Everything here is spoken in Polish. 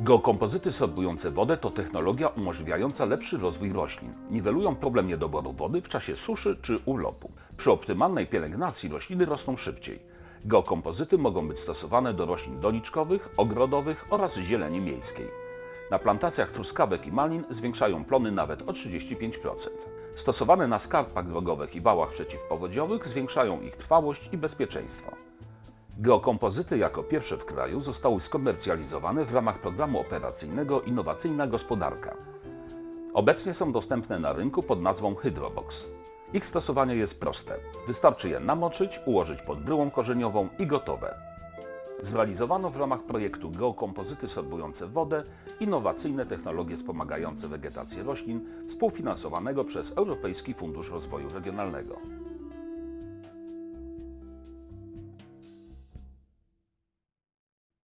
Geokompozyty sorbujące wodę to technologia umożliwiająca lepszy rozwój roślin. Niwelują problem niedoboru wody w czasie suszy czy urlopu. Przy optymalnej pielęgnacji rośliny rosną szybciej. Geokompozyty mogą być stosowane do roślin doniczkowych, ogrodowych oraz zieleni miejskiej. Na plantacjach truskawek i malin zwiększają plony nawet o 35%. Stosowane na skarpach drogowych i wałach przeciwpowodziowych zwiększają ich trwałość i bezpieczeństwo. Geokompozyty jako pierwsze w kraju zostały skomercjalizowane w ramach programu operacyjnego Innowacyjna Gospodarka. Obecnie są dostępne na rynku pod nazwą Hydrobox. Ich stosowanie jest proste. Wystarczy je namoczyć, ułożyć pod bryłą korzeniową i gotowe. Zrealizowano w ramach projektu Geokompozyty sorbujące wodę innowacyjne technologie wspomagające wegetację roślin współfinansowanego przez Europejski Fundusz Rozwoju Regionalnego.